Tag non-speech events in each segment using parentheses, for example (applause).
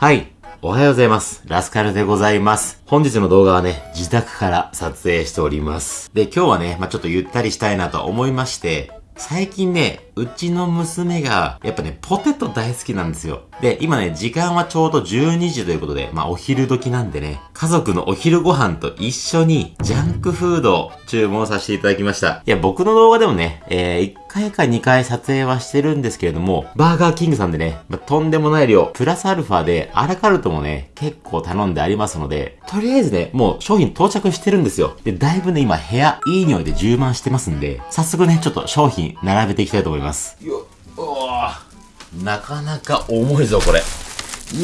はい。おはようございます。ラスカルでございます。本日の動画はね、自宅から撮影しております。で、今日はね、まあ、ちょっとゆったりしたいなと思いまして、最近ね、うちの娘が、やっぱね、ポテト大好きなんですよ。で、今ね、時間はちょうど12時ということで、まあお昼時なんでね、家族のお昼ご飯と一緒に、ジャンクフードを注文させていただきました。いや、僕の動画でもね、えー、1回か2回撮影はしてるんですけれども、バーガーキングさんでね、まあ、とんでもない量、プラスアルファで、アラカルトもね、結構頼んでありますので、とりあえずね、もう商品到着してるんですよ。で、だいぶね、今部屋、いい匂いで充満してますんで、早速ね、ちょっと商品並べていきたいと思います。よおなかなか重いぞ、これ。よ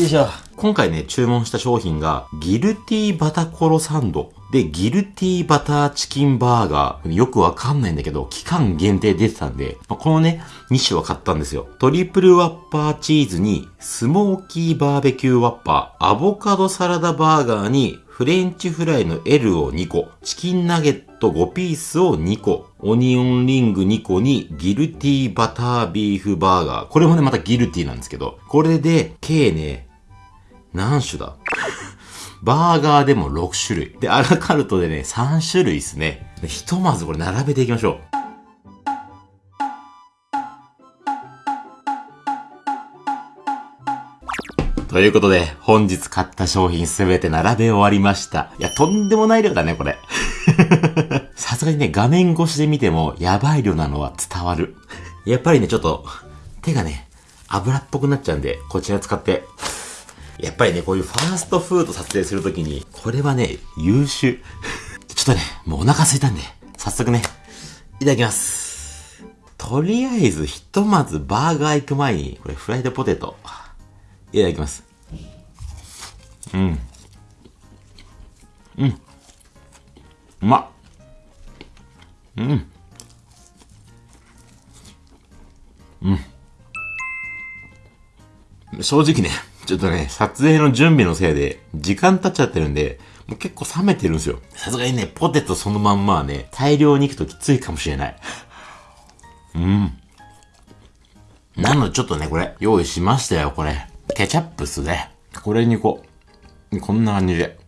いしょ。今回ね、注文した商品が、ギルティーバタコロサンド。で、ギルティーバターチキンバーガー。よくわかんないんだけど、期間限定出てたんで、まあ、このね、2種は買ったんですよ。トリプルワッパーチーズに、スモーキーバーベキューワッパー、アボカドサラダバーガーに、フレンチフライの L を2個、チキンナゲット5ピースを2個、オニオンリング2個にギルティバタービーフバーガー。これもね、またギルティなんですけど、これで、計ね、何種だ？(laughs) バーガーでも6種類。で、アラカルトでね、3種類ですね。ひとまずこれ並べていきましょう。ということで、本日買った商品すべて並べ終わりました。いや、とんでもない量だね、これ。(laughs) さすがにね、画面越しで見ても、やばい量なのは伝わる。やっぱりね、ちょっと、手がね、油っぽくなっちゃうんで、こちら使って。やっぱりね、こういうファーストフード撮影するときに、これはね、優秀。ちょっとね、もうお腹空いたんで、早速ね、いただきます。とりあえず、ひとまずバーガー行く前に、これフライドポテト。いただきます。うん。うん。うまっ。うん。うん。正直ね、ちょっとね、撮影の準備のせいで、時間経っちゃってるんで、もう結構冷めてるんですよ。さすがにね、ポテトそのまんまはね、大量に行くときついかもしれない。うん。なのでちょっとね、これ、用意しましたよ、これ。ケチャップっすね。これにこう、こんな感じで。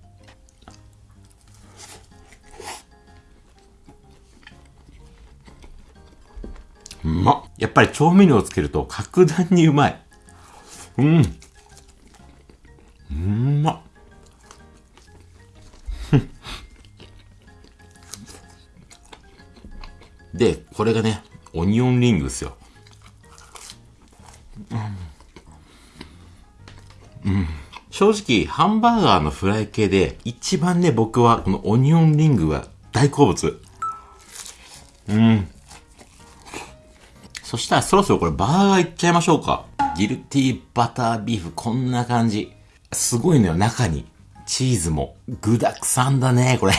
うまっ。やっぱり調味料をつけると格段にうまい。うん。うんまっ。(laughs) で、これがね、オニオンリングですよ。うんうん。正直、ハンバーガーのフライ系で、一番ね、僕は、このオニオンリングが大好物。うん。そしたらそろそろこれバーガーいっちゃいましょうか。ギルティーバタービーフ、こんな感じ。すごいのよ、中に。チーズも具沢山だね、これ。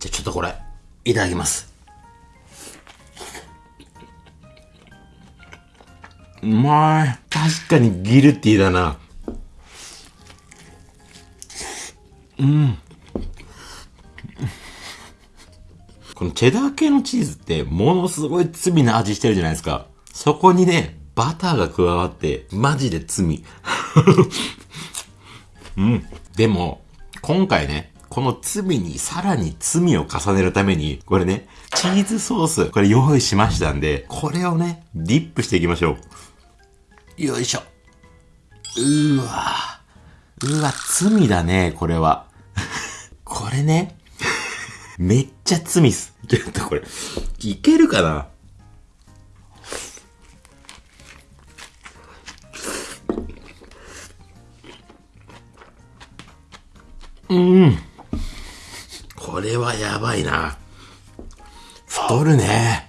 じゃ、ちょっとこれ、いただきます。うまい。確かにギルティーだな。うん。このチェダー系のチーズってものすごい罪な味してるじゃないですか。そこにね、バターが加わって、マジで罪。(laughs) うん。でも、今回ね、この罪にさらに罪を重ねるために、これね、チーズソース、これ用意しましたんで、これをね、ディップしていきましょう。よいしょ。うーわ。うわ、罪だね、これは。(laughs) これね、めっちゃ罪っす。ちょっとこれ、いけるかな？うん。これはやばいな。太るね。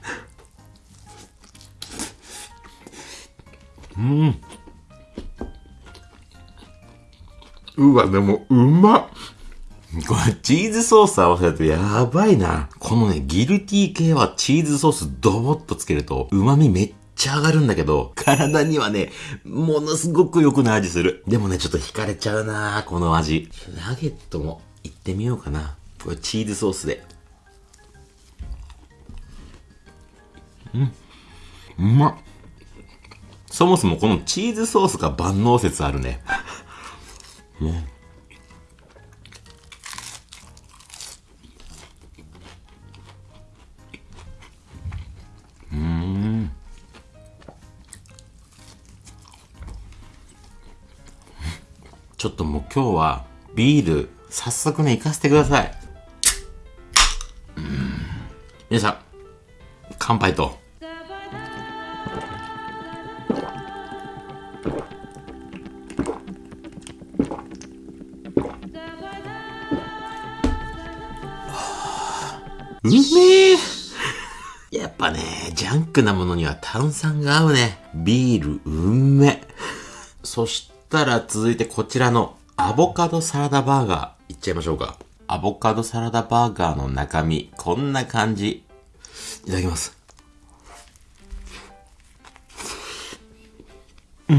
うん。うわ、でも、うまっ。これ、チーズソース合わせるとやばいな。このね、ギルティ系はチーズソースドボッとつけると、旨味めっちゃ上がるんだけど、体にはね、ものすごく良くない味する。でもね、ちょっと惹かれちゃうなこの味。ナゲットもいってみようかな。これチーズソースで。うん。うまっ。そもそもこのチーズソースが万能説あるね。(laughs) ね。ともう今日はビール早速ね、行かせてください。うん。皆さん、乾杯と。うめえやっぱね、ジャンクなものには炭酸が合うね。ビール、うんめ。そしたら続いてこちらのアボカドサラダバーガーいっちゃいましょうか。アボカドサラダバーガーの中身、こんな感じ。いただきます。うん。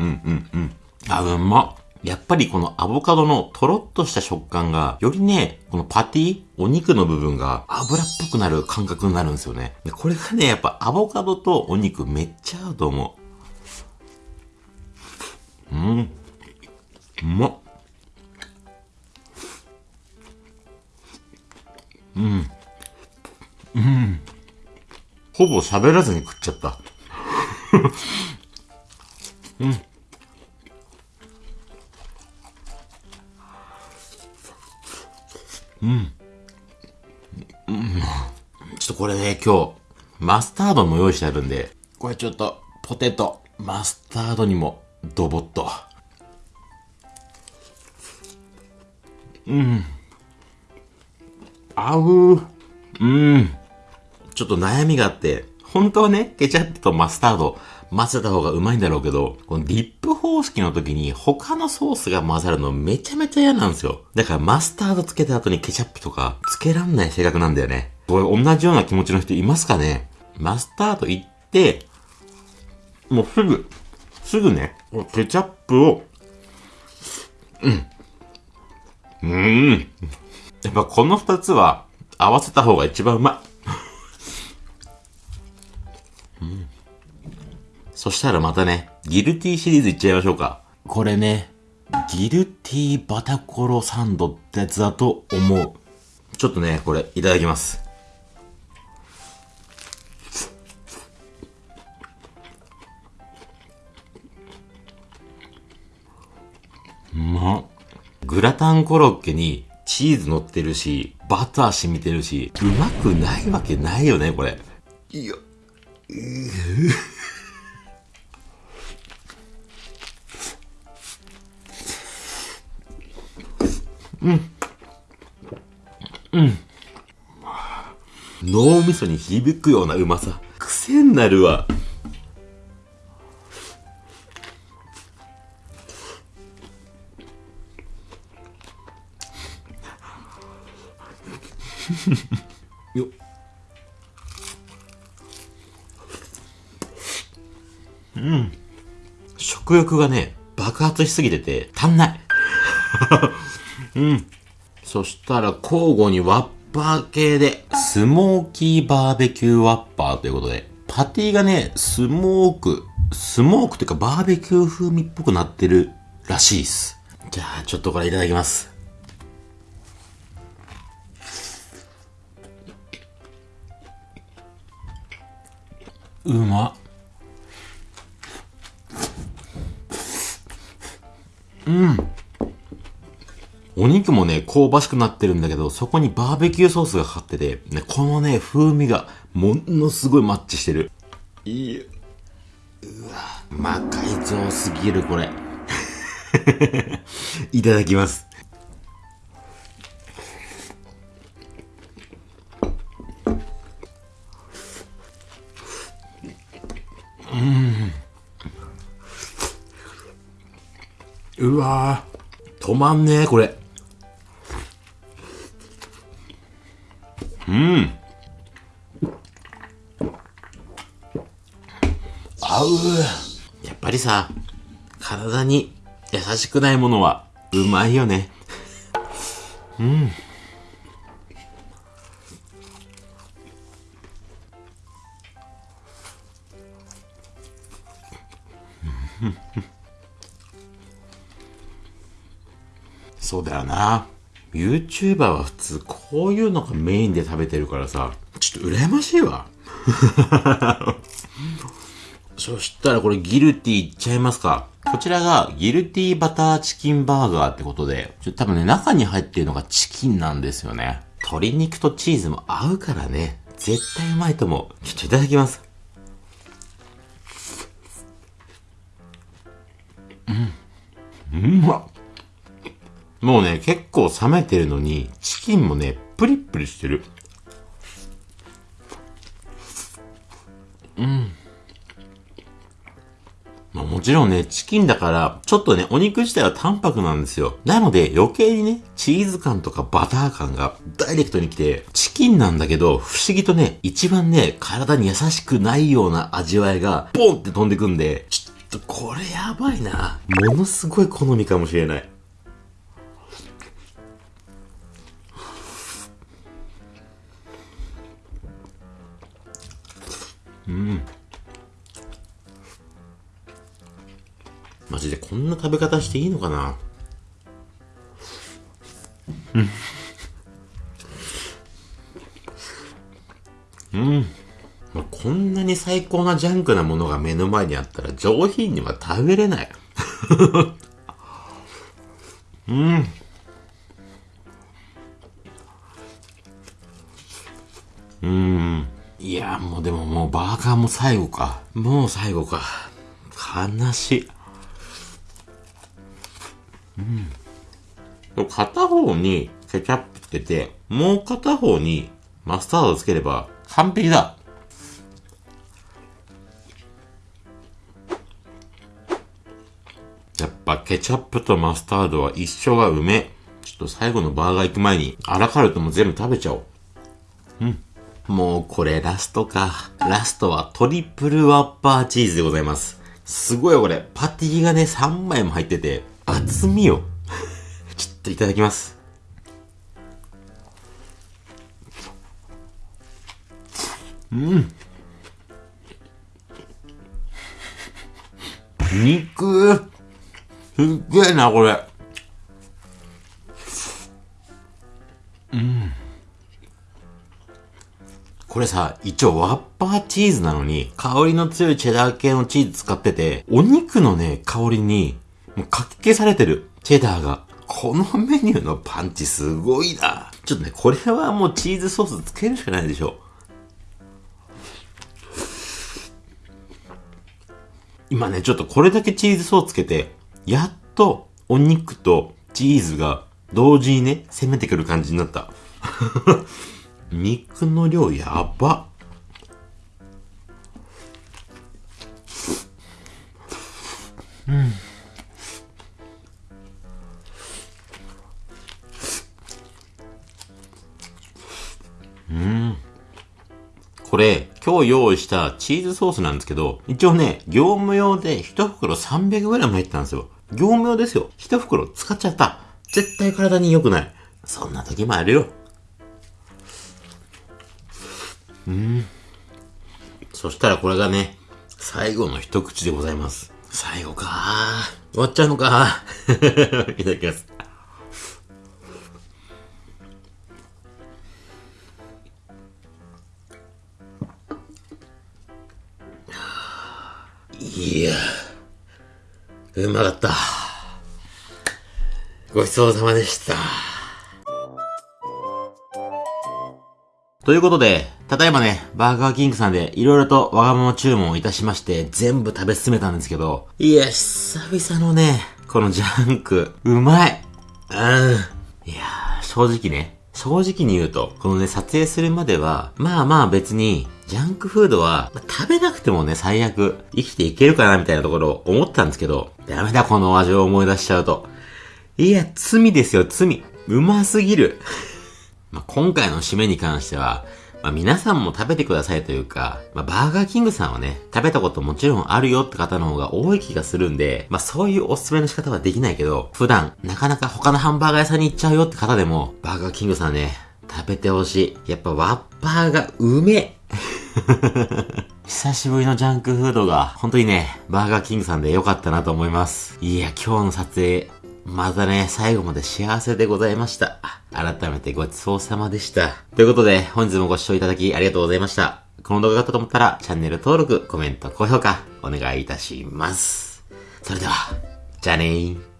うんうんうん。あ、うまっ。やっぱりこのアボカドのトロッとした食感が、よりね、このパティお肉の部分が油っぽくなる感覚になるんですよね。でこれがね、やっぱアボカドとお肉めっちゃ合うと思う。うん。うまっ。うん。うん。ほぼ喋らずに食っちゃったうんうん。うん。ちょっとこれね、今日、マスタードも用意してあるんで、これちょっと、ポテト、マスタードにも、ドボッと。うん。合う。うん。ちょっと悩みがあって、本当はね、ケチャップとマスタード混ぜた方がうまいんだろうけど、このディップ方式の時に他のソースが混ざるのめちゃめちゃ嫌なんですよ。だからマスタードつけた後にケチャップとかつけらんない性格なんだよね。これ同じような気持ちの人いますかね？マスタードいって、もうすぐ、すぐね、ケチャップを、うん。うん。やっぱこの二つは合わせた方が一番うまい。うんそしたらまたね、ギルティシリーズいっちゃいましょうか。これね、ギルティバタコロサンドってやつだと思う。ちょっとね、これいただきます。うまっ。グラタンコロッケにチーズ乗ってるし、バター染みてるし、うまくないわけないよね、これ。いや、脳みそに響くようなうまさ。癖になるわ。(laughs) よっうん。食欲がね、爆発しすぎてて、足んない。(laughs) うん。そしたら交互にワッパー系で、スモーキーバーベキューワッパーということで、パティがね、スモーク、スモークっていうかバーベキュー風味っぽくなってるらしいっす。じゃあ、ちょっとこれいただきます。うまっ。お肉もね、香ばしくなってるんだけど、そこにバーベキューソースがかかってて、ね、このね、風味がものすごいマッチしてる。いや、うわ、魔改造すぎる、これ。(laughs) いただきます。うわー止まんねえ、これ。うん。合う。やっぱりさ、体に優しくないものはうまいよね。うん。そうだよな。YouTuber は普通こういうのがメインで食べてるからさ、ちょっと羨ましいわ。(laughs) そしたらこれギルティいっちゃいますか。こちらがギルティバターチキンバーガーってことで、ちょっと多分ね、中に入ってるのがチキンなんですよね。鶏肉とチーズも合うからね、絶対うまいと思う。ちょっといただきます。うん。うまっ。もうね、結構冷めてるのに、チキンもね、プリップリしてる。うん。まあもちろんね、チキンだから、ちょっとね、お肉自体は淡白なんですよ。なので、余計にね、チーズ感とかバター感がダイレクトに来て、チキンなんだけど、不思議とね、一番ね、体に優しくないような味わいが、ポンって飛んでくんで、ちょっとこれやばいな。ものすごい好みかもしれない。うん。マジでこんな食べ方していいのかな？うん。うん。まあ、こんなに最高なジャンクなものが目の前にあったら上品には食べれない。うん。ももう最後か。もう最後か。悲しい。うん。片方にケチャップつけて、もう片方にマスタードつければ完璧だ。やっぱケチャップとマスタードは一緒がうめ。ちょっと最後のバーガー行く前に、アラカルトも全部食べちゃおう。うん。もうこれラストか。ラストはトリプルワッパーチーズでございます。すごいこれ。パティがね、3枚も入ってて、厚みよ。(laughs) ちょっといただきます。うん。肉すっげえな、これ。うん。これさ、一応ワッパーチーズなのに、香りの強いチェダー系のチーズ使ってて、お肉のね、香りに、もうかき消されてる。チェダーが。このメニューのパンチすごいな。ちょっとね、これはもうチーズソースつけるしかないでしょ。今ね、ちょっとこれだけチーズソースつけて、やっとお肉とチーズが同時にね、攻めてくる感じになった。肉の量やば。うん。うん。これ、今日用意したチーズソースなんですけど、一応ね、業務用で1袋 300g 入ってたんですよ。業務用ですよ。1袋使っちゃった。絶対体に良くない。そんな時もあるよ。うん。そしたらこれがね、最後の一口でございます。最後か終わっちゃうのか (laughs) いただきます。いや、うまかった。ごちそうさまでした。ということで、ただいまね、バーガーキングさんで色々とわがまま注文をいたしまして、全部食べ進めたんですけど、いや、久々のね、このジャンク、うまいうん。いやー正直ね、正直に言うと、このね、撮影するまでは、まあまあ別に、ジャンクフードは、まあ、食べなくてもね、最悪、生きていけるかなみたいなところを思ったんですけど、ダメだ、この味を思い出しちゃうと。いや、罪ですよ、罪。うますぎる。(laughs) まあ、今回の締めに関しては、まあ、皆さんも食べてくださいというか、まあ、バーガーキングさんはね、食べたこともちろんあるよって方の方が多い気がするんで、まあ、そういうおすすめの仕方はできないけど、普段、なかなか他のハンバーガー屋さんに行っちゃうよって方でも、バーガーキングさんね、食べてほしい。やっぱワッパーがうめ (laughs) 久しぶりのジャンクフードが、本当にね、バーガーキングさんで良かったなと思います。いや、今日の撮影、またね、最後まで幸せでございました。改めてごちそうさまでした。ということで、本日もご視聴いただきありがとうございました。この動画が良かったと思ったら、チャンネル登録、コメント、高評価、お願いいたします。それでは、じゃあねー。